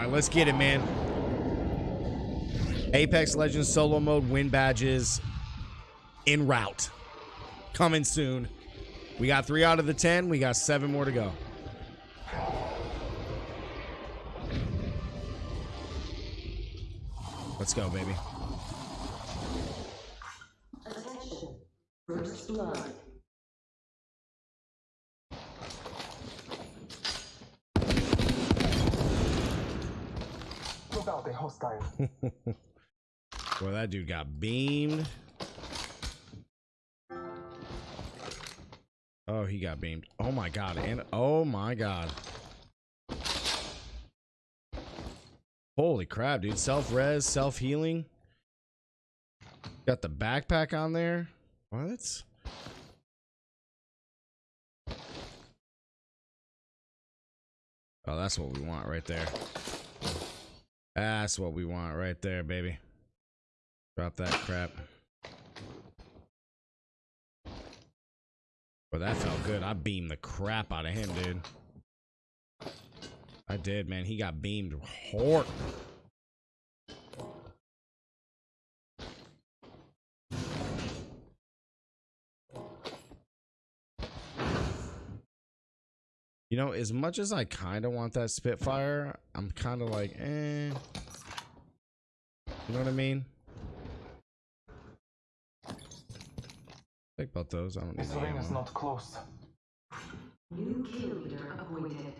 right, let's get it, man. Apex Legends solo mode win badges in route. Coming soon. We got three out of the ten. We got seven more to go. Let's go, baby. Attention. First blood. Look out, a hostile. Boy, that dude got beamed. Oh, he got beamed. Oh my god. And oh my god. Holy crap, dude. Self-res, self-healing. Got the backpack on there. What? Oh, that's what we want right there. That's what we want right there, baby. Drop that crap. Well, that felt good. I beamed the crap out of him, dude. I did, man. He got beamed hard. Know, as much as I kind of want that Spitfire, I'm kind of like, eh. You know what I mean? Think about those. I don't need This the ring is not close. New kill leader appointed.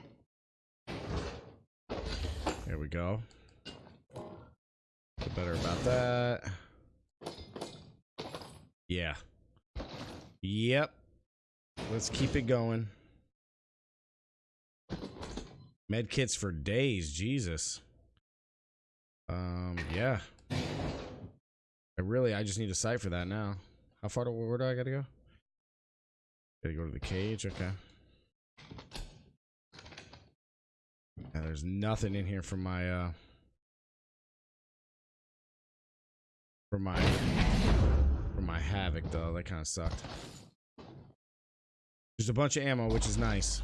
There we go. Feel better about that. Yeah. Yep. Let's keep it going. Med kits for days, Jesus. Um, yeah. I really, I just need a sight for that now. How far do where do I gotta go? Gotta go to the cage. Okay. Yeah, there's nothing in here for my uh for my for my havoc though. That kind of sucked. There's a bunch of ammo, which is nice.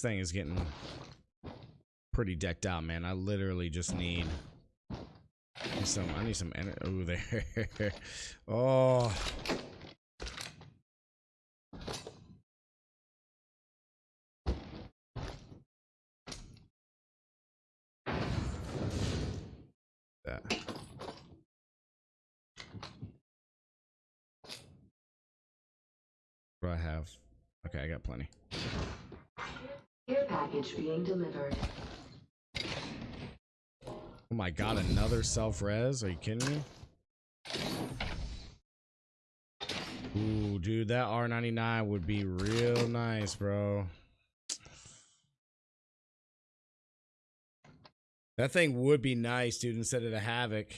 This thing is getting pretty decked out, man. I literally just need, some. I need some energy. Oh, there. oh. That. What do I have? Okay, I got plenty. Package being delivered. Oh my god, another self-res? Are you kidding me? Ooh, dude, that R99 would be real nice, bro. That thing would be nice, dude, instead of the Havoc.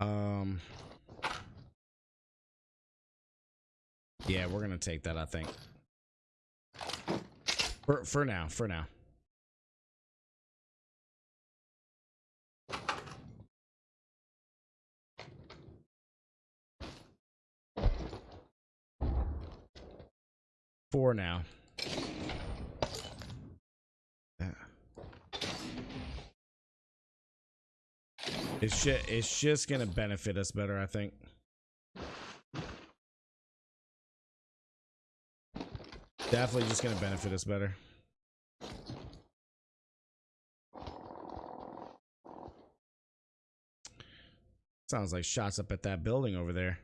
Um... Yeah, we're gonna take that, I think. For, for now, for now. For now. Yeah. It's just, it's just gonna benefit us better, I think. Definitely just gonna benefit us better. Sounds like shots up at that building over there.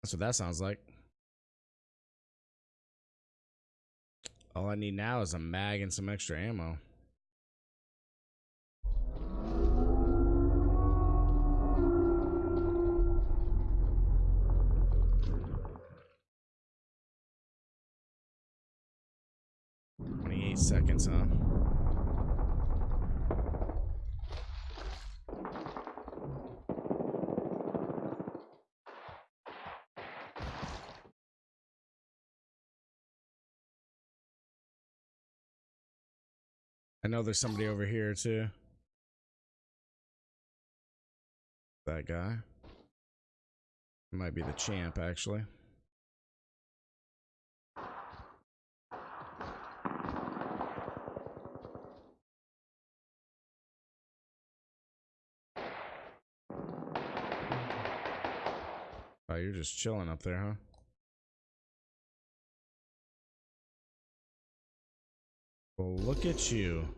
That's what that sounds like. All I need now is a mag and some extra ammo. eight seconds, huh? I know there's somebody over here too. That guy. Might be the champ, actually. You're just chilling up there, huh? Well, look at you.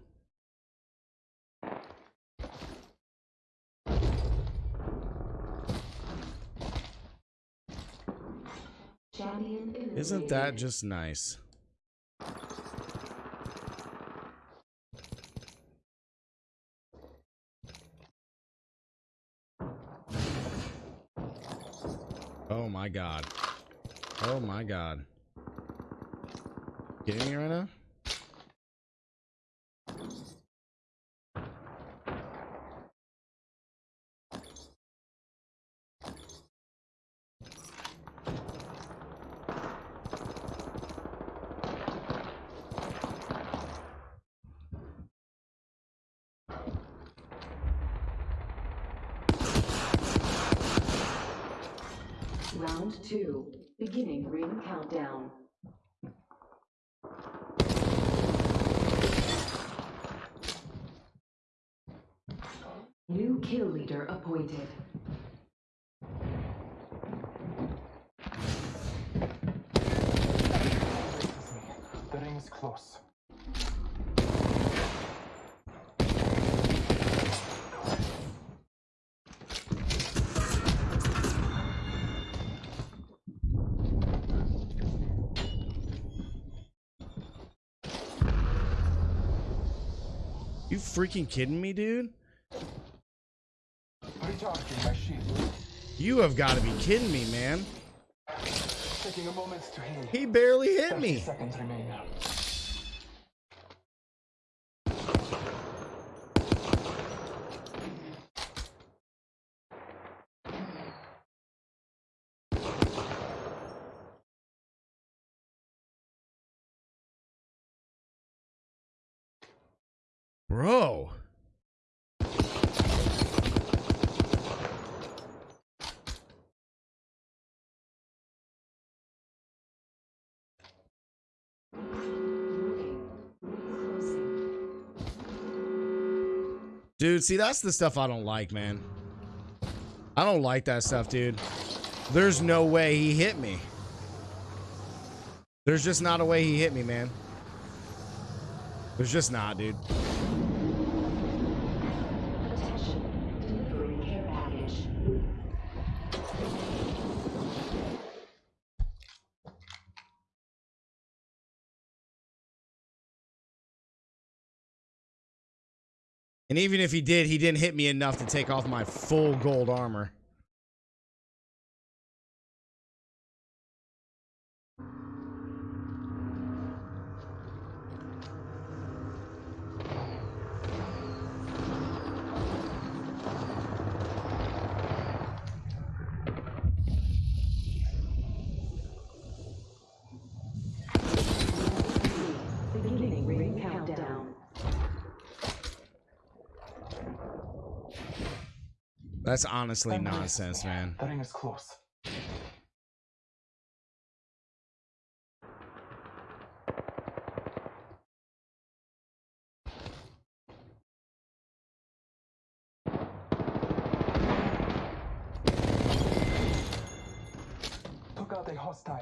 Isn't that just nice? Oh my god. Oh my god. Kidding me right now? Round two. Beginning ring countdown. New kill leader appointed. The ring is close. You freaking kidding me, dude? Recharging my shield. You have got to be kidding me, man. Taking a moment to heal. He barely hit 30 me. Bro. Dude, see, that's the stuff I don't like, man. I don't like that stuff, dude. There's no way he hit me. There's just not a way he hit me, man. There's just not, dude. And even if he did, he didn't hit me enough to take off my full gold armor. That's honestly Time nonsense, man. The ring is close. Took out a hostile.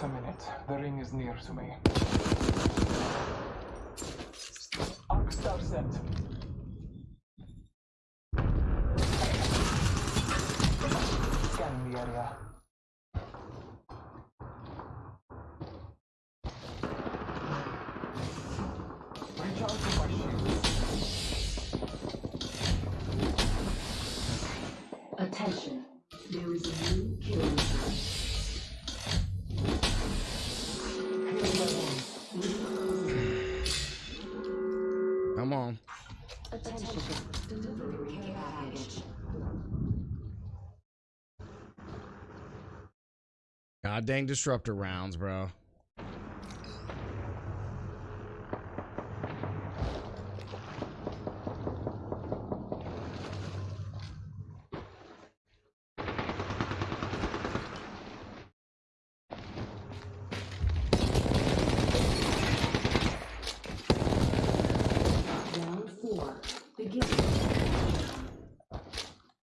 Half a minute. The ring is near to me. Arc star set. Scanning the area. God dang disruptor rounds, bro. Round four. Begin.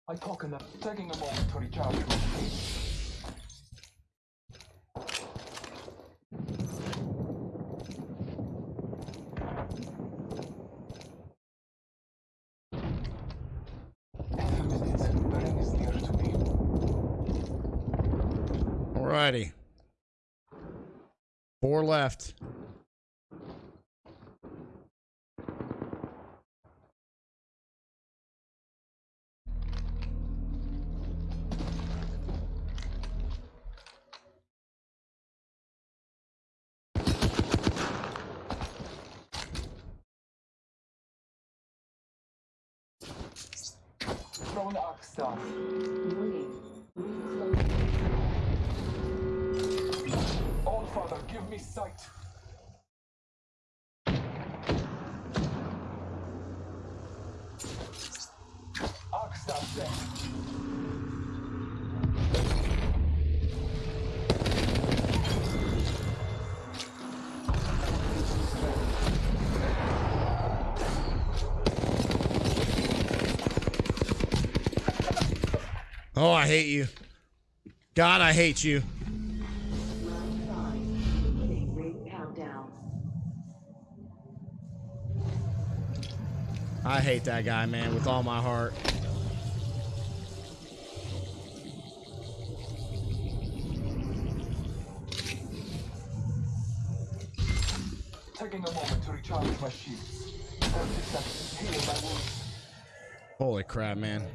I talk enough. Taking a moment to recharge my shields. Half a minute. The ring is near to me. Alrighty. Four left. Throw an arc star. Warning. Give me sight. Oh, I hate you. God, I hate you. I hate that guy, man, with all my heart. Taking a moment to recharge my shields. 30 seconds. Heal my wounds. Holy crap, man.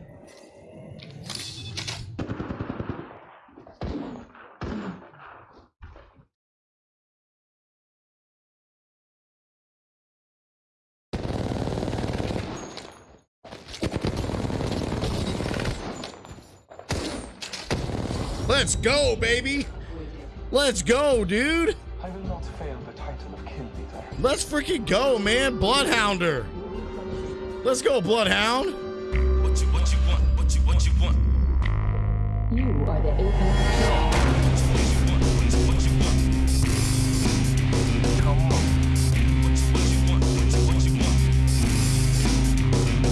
Let's go, baby. Let's go, dude. I will not fail the title of Kill Leader. Let's freaking go, man. Bloodhounder. Let's go, Bloodhound. What you what you want? What you what you want? You are the Apex champ. What?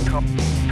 Come on.